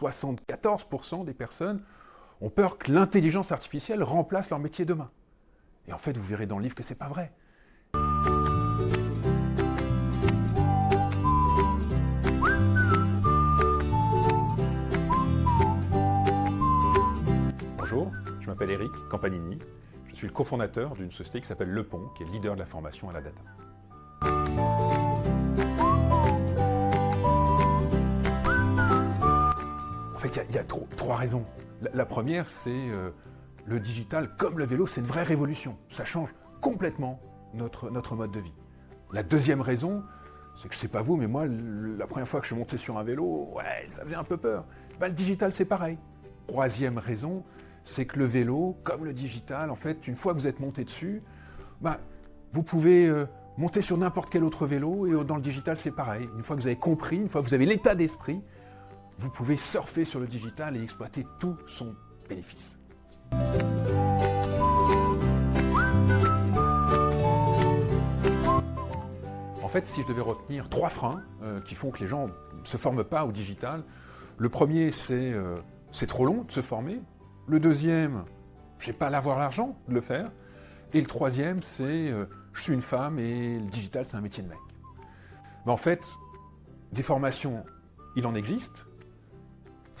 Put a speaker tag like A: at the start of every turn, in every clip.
A: 74% des personnes ont peur que l'intelligence artificielle remplace leur métier demain. Et en fait, vous verrez dans le livre que ce n'est pas vrai. Bonjour, je m'appelle Eric Campanini. Je suis le cofondateur d'une société qui s'appelle Le Pont, qui est leader de la formation à la data. Il y a, trois raisons. La, première, c'est euh, le digital, comme le vélo, c'est une vraie révolution. Ça change complètement notre, mode de vie. La deuxième raison, c'est que je sais pas vous, mais moi, la première fois que je suis monté sur un vélo, ouais, ça faisait un peu peur. Bah, le digital, c'est pareil. Troisième raison, c'est que le vélo, comme le digital, en fait, une fois que vous êtes monté dessus, bah, vous pouvez euh, monter sur n'importe quel autre vélo, et dans le digital, c'est pareil. Une fois que vous avez compris, une fois que vous avez l'état d'esprit, vous pouvez surfer sur le digital et exploiter tout son bénéfice. En fait, si je devais retenir trois freins euh, qui font que les gens ne se forment pas au digital, le premier, c'est euh, c'est trop long de se former. Le deuxième, je n'ai pas l'avoir l'argent de le faire. Et le troisième, c'est euh, je suis une femme et le digital, c'est un métier de mec. En fait, des formations, il en existe.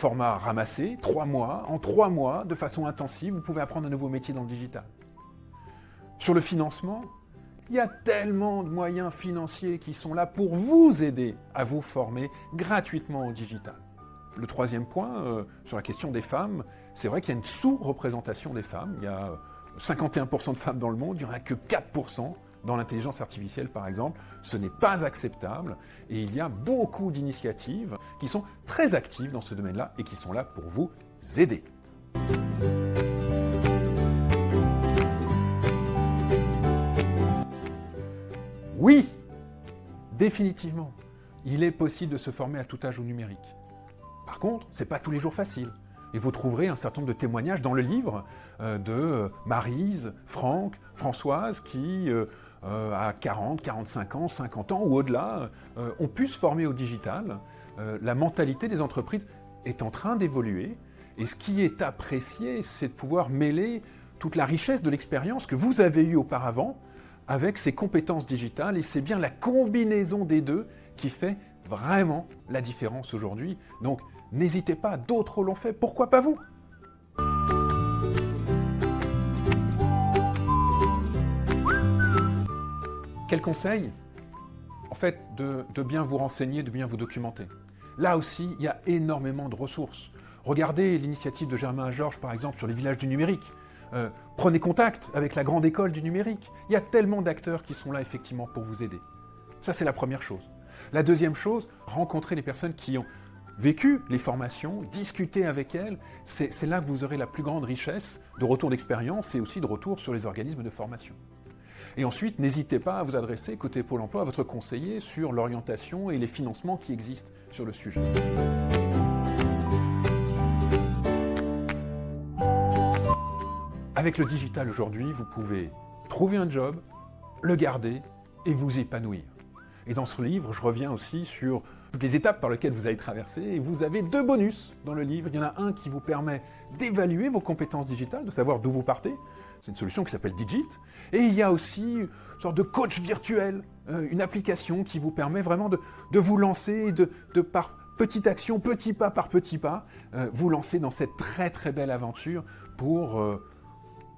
A: Format ramassé, trois mois. En trois mois, de façon intensive, vous pouvez apprendre un nouveau métier dans le digital. Sur le financement, il y a tellement de moyens financiers qui sont là pour vous aider à vous former gratuitement au digital. Le troisième point, euh, sur la question des femmes, c'est vrai qu'il y a une sous-représentation des femmes. Il y a 51% de femmes dans le monde, il n'y en a que 4% dans l'intelligence artificielle par exemple. Ce n'est pas acceptable et il y a beaucoup d'initiatives qui sont très actives dans ce domaine-là et qui sont là pour vous aider. Oui, définitivement, il est possible de se former à tout âge au numérique. Par contre, ce n'est pas tous les jours facile. Et vous trouverez un certain nombre de témoignages dans le livre euh, de euh, Marise, Franck, Françoise, qui, euh, à 40, 45 ans, 50 ans ou au-delà, ont pu se former au digital. la mentalité des entreprises est en train d'évoluer. Et ce qui est apprécié, c'est de pouvoir mêler toute la richesse de l'expérience que vous avez eue auparavant avec ces compétences digitales. Et c'est bien la combinaison des deux qui fait vraiment la différence aujourd'hui. Donc, N'hésitez pas, d'autres l'ont fait, pourquoi pas vous? Quel conseil En fait, de, bien vous renseigner, de bien vous documenter? Là aussi, il y a énormément de ressources. Regardez l'initiative de Germain Georges, par exemple, sur les villages du numérique. Euh, prenez contact avec la grande école du numérique. Il y a tellement d'acteurs qui sont là, effectivement, pour vous aider. Ça, c'est la première chose. La deuxième chose, rencontrer les personnes qui ont vécu les formations, discuter avec elles, c'est là que vous aurez la plus grande richesse de retour d'expérience et aussi de retour sur les organismes de formation. Et ensuite, n'hésitez pas à vous adresser côté Pôle emploi à votre conseiller sur l'orientation et les financements qui existent sur le sujet. Avec le digital aujourd'hui, vous pouvez trouver un job, le garder et vous épanouir. Et dans ce livre, je reviens aussi sur toutes les étapes par lesquelles vous allez traverser. Et vous avez deux bonus dans le livre. Il y en a un qui vous permet d'évaluer vos compétences digitales, de savoir d'où vous partez. C'est une solution qui s'appelle Digit. Et il y a aussi une sorte de coach virtuel, euh, une application qui vous permet vraiment de, vous lancer, de, de, par petite action, petit pas par petit pas, euh, vous lancer dans cette très très belle aventure pour, euh,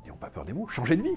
A: n'ayons pas peur des mots, changer de vie.